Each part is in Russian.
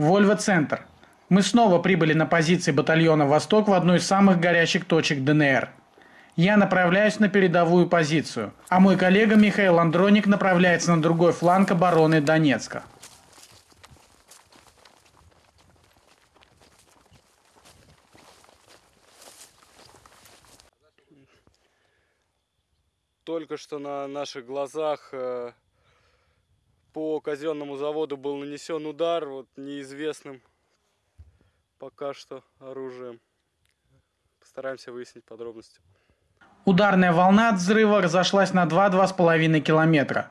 Вольво-центр. Мы снова прибыли на позиции батальона «Восток» в одну из самых горячих точек ДНР. Я направляюсь на передовую позицию, а мой коллега Михаил Андроник направляется на другой фланг обороны Донецка. Только что на наших глазах э, по казенному заводу был нанесен удар вот, неизвестным пока что оружием. Постараемся выяснить подробности. Ударная волна от взрыва разошлась на 2-2,5 километра.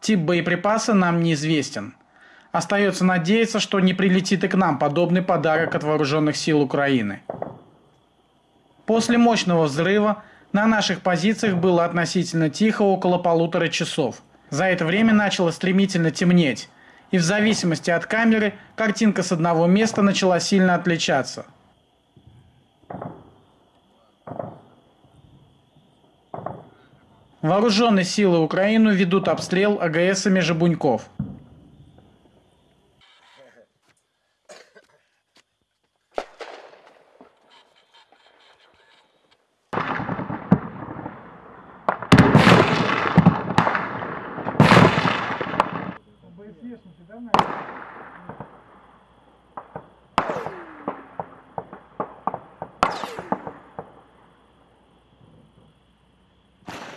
Тип боеприпаса нам неизвестен. Остается надеяться, что не прилетит и к нам подобный подарок от вооруженных сил Украины. После мощного взрыва на наших позициях было относительно тихо около полутора часов. За это время начало стремительно темнеть, и в зависимости от камеры картинка с одного места начала сильно отличаться. Вооруженные силы Украины ведут обстрел АГСами Жабуньков.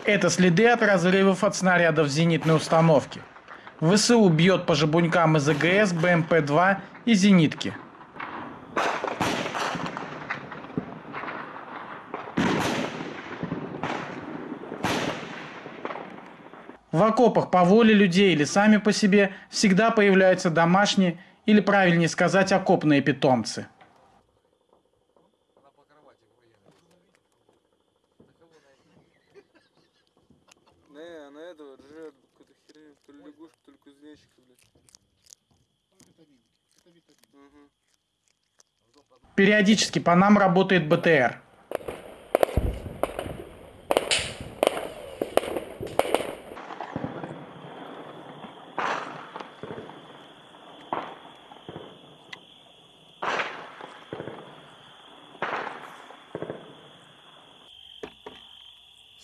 Это следы от разрывов от снарядов зенитной установки. ВСУ бьет по жабунькам из АГС, БМП-2 и зенитки. В окопах по воле людей или сами по себе всегда появляются домашние, или правильнее сказать, окопные питомцы – Периодически по нам работает БТР.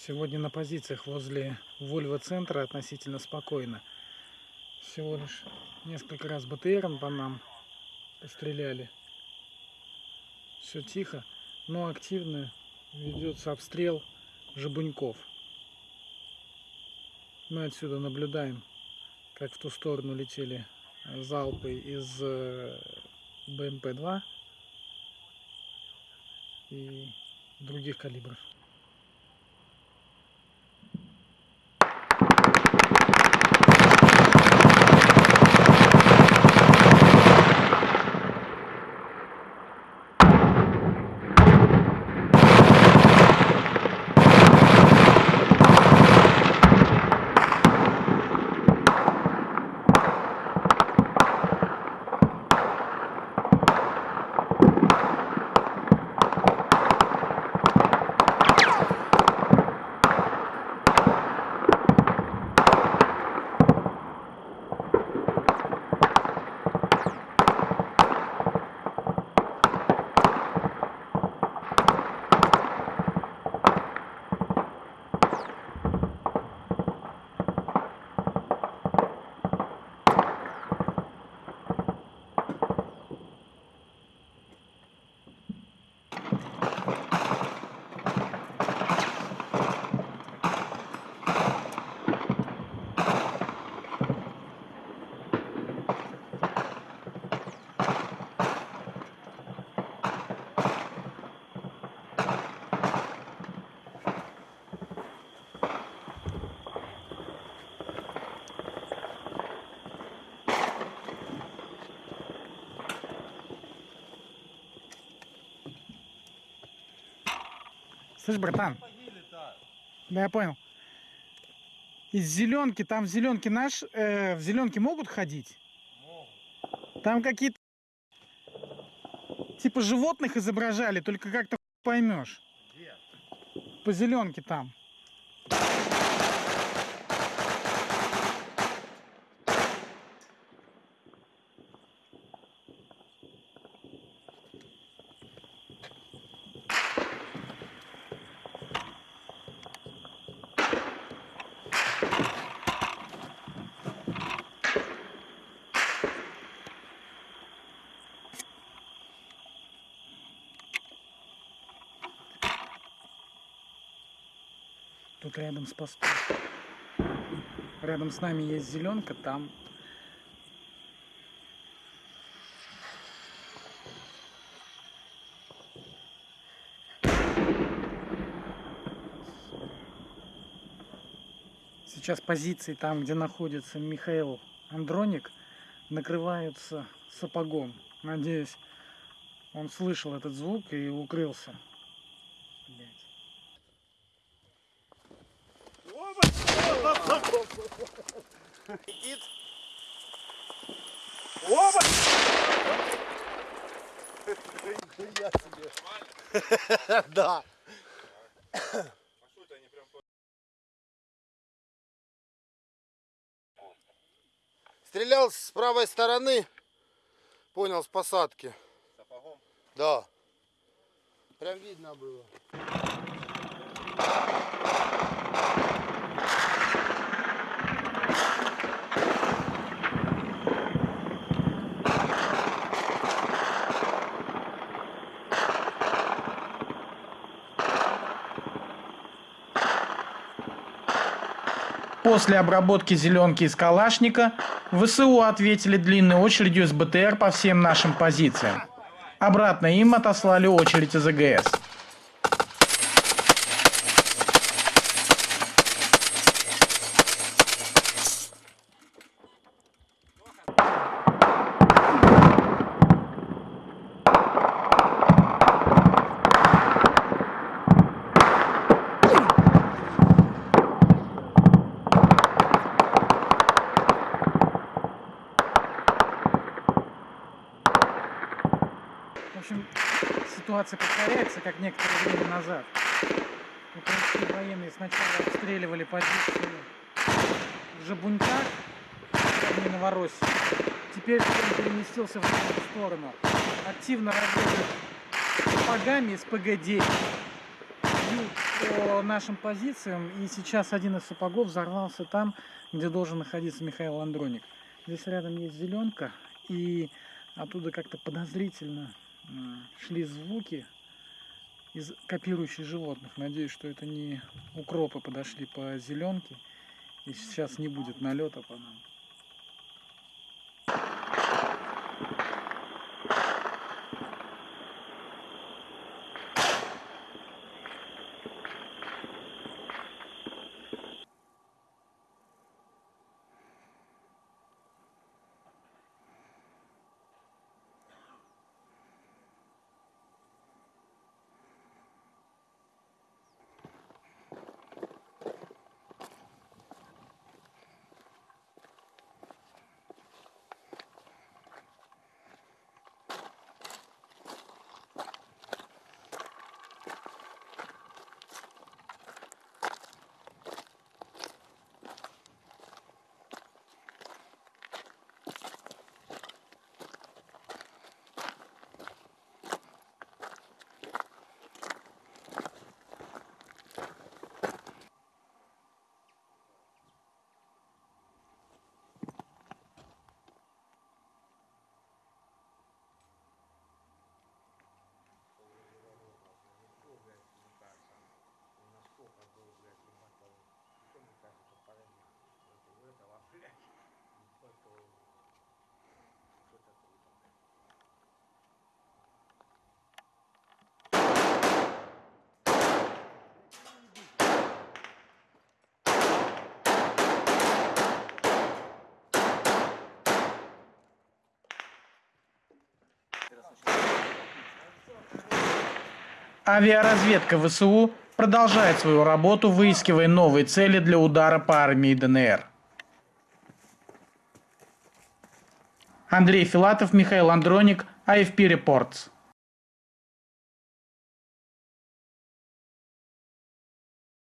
Сегодня на позициях возле Вольво-центра относительно спокойно. Всего лишь несколько раз БТРом по нам постреляли все тихо, но активно ведется обстрел жабуньков. Мы отсюда наблюдаем, как в ту сторону летели залпы из э, БМП-2 и других калибров. Слышь, братан. Да, я понял. Из зеленки, там в зеленке наш, э, в зеленке могут ходить? Могут. Там какие-то типа животных изображали, только как-то поймешь. Где? По зеленке там. Тут рядом с постом. Рядом с нами есть зеленка, там Сейчас позиции там, где находится Михаил Андроник, накрываются сапогом. Надеюсь, он слышал этот звук и укрылся. Блядь. Летит. Оба! Я себе. Да. Стрелял с правой стороны. Понял, с посадки. Сапогом? Да. Прям видно было. После обработки зеленки из калашника ВСУ ответили длинной очередью с БТР по всем нашим позициям. Обратно им отослали очередь из АГС. В общем, ситуация повторяется, как некоторое время назад. Украинские военные сначала обстреливали позиции в Жабуньках, не Новороссии. Теперь он переместился в другую сторону. Активно работает сапогами из ПГ-9. Бьют по нашим позициям, и сейчас один из сапогов взорвался там, где должен находиться Михаил Андроник. Здесь рядом есть зеленка, и оттуда как-то подозрительно шли звуки из копирующих животных. Надеюсь, что это не укропы подошли по зеленке, и сейчас не будет налета по нам. Авиаразведка ВСУ продолжает свою работу, выискивая новые цели для удара по армии ДНР. Андрей Филатов, Михаил Андроник, AFP Reports.